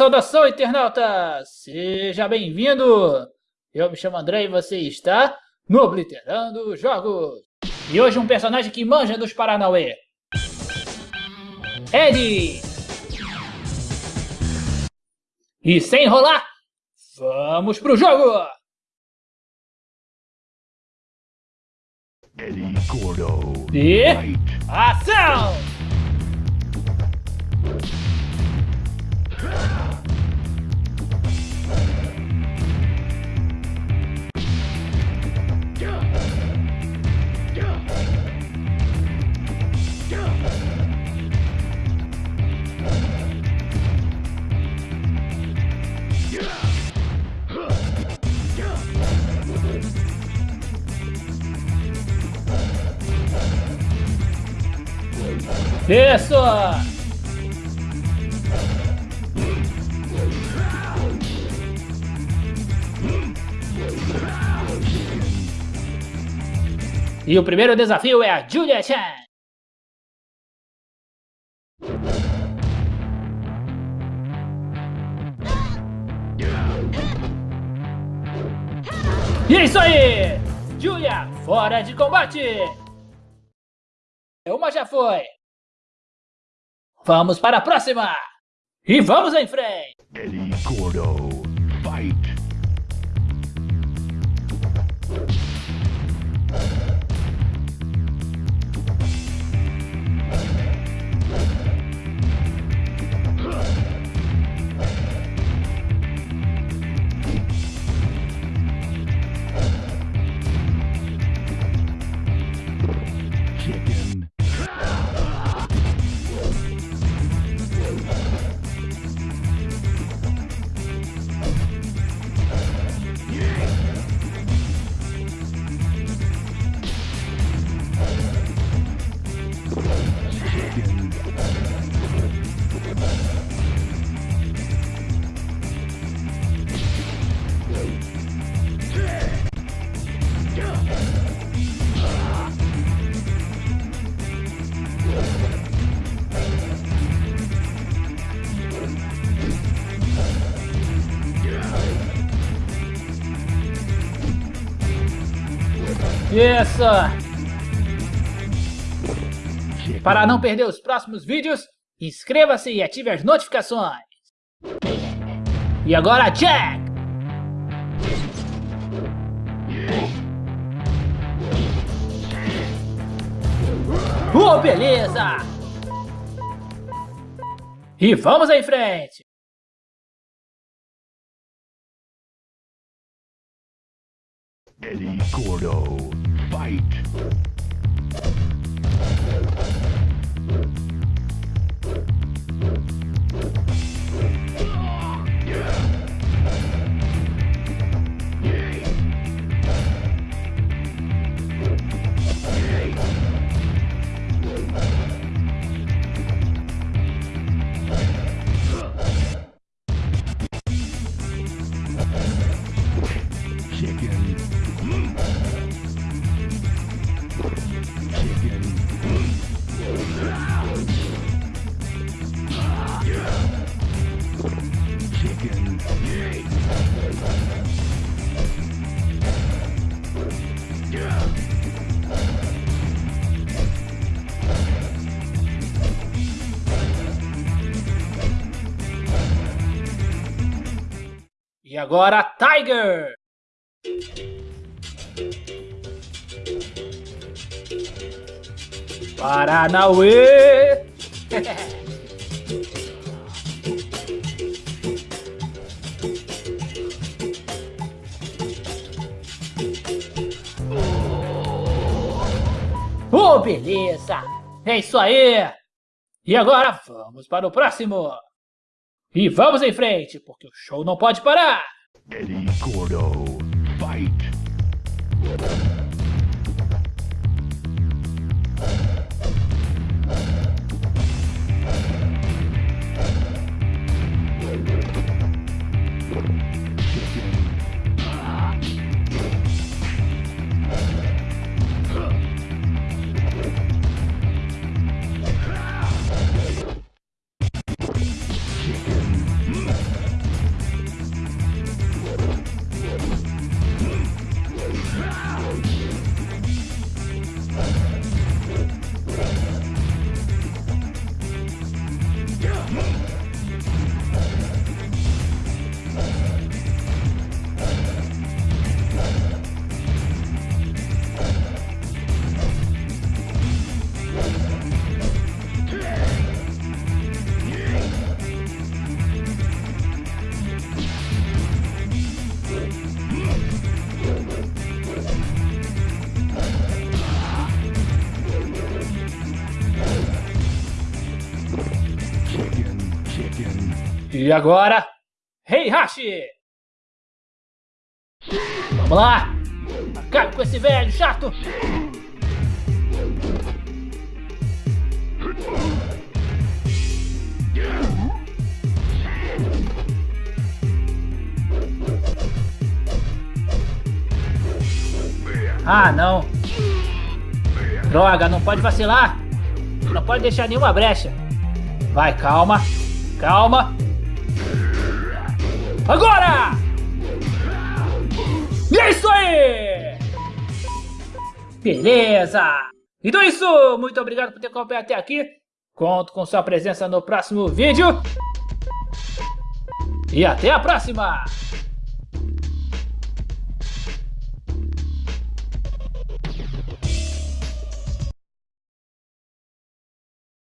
saudação, internauta! Seja bem-vindo! Eu me chamo André e você está no Obliterando Jogos. E hoje um personagem que manja dos Paranauê. Ed! E sem enrolar, vamos pro jogo! Eddie Gordo. E... Ação! Isso! E o primeiro desafio é a Julia Chan. E é isso aí! Julia, fora de combate! Uma já foi! Vamos para a próxima! E vamos em frente! Eddie Gordo. Chicken. Para não perder os próximos vídeos, inscreva-se e ative as notificações. E agora, Jack! Oh, beleza! E vamos em frente! Eddie Gordo. Fight. E agora, Tiger! Paranauê! Oh, beleza! É isso aí! E agora vamos para o próximo! E vamos em frente, porque o show não pode parar! Eddie Gordo. Fight. E agora, Heihachi! Vamos lá! Acabe com esse velho chato! Ah, não. Droga, não pode vacilar. Não pode deixar nenhuma brecha. Vai, calma. Calma. Agora! E é isso aí! Beleza! Então é isso! Muito obrigado por ter acompanhado até aqui. Conto com sua presença no próximo vídeo. E até a próxima!